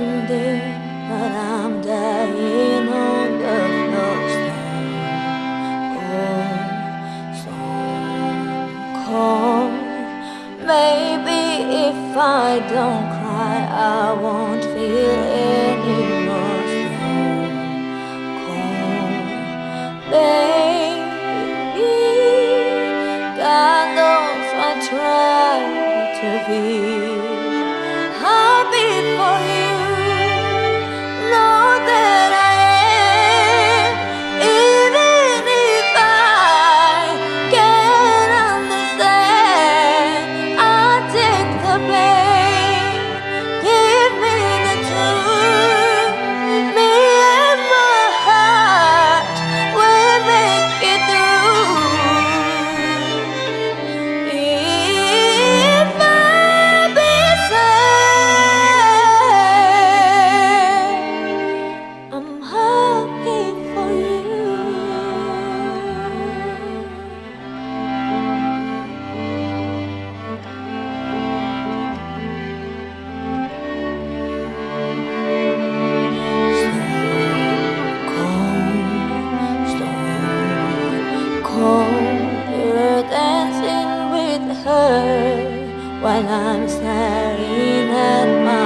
here, but I'm dying on the floor. Oh, Stone cold, Maybe if I don't cry, I won't feel any more cold. Baby, God knows I try to be. While I'm staring at my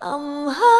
I'm high.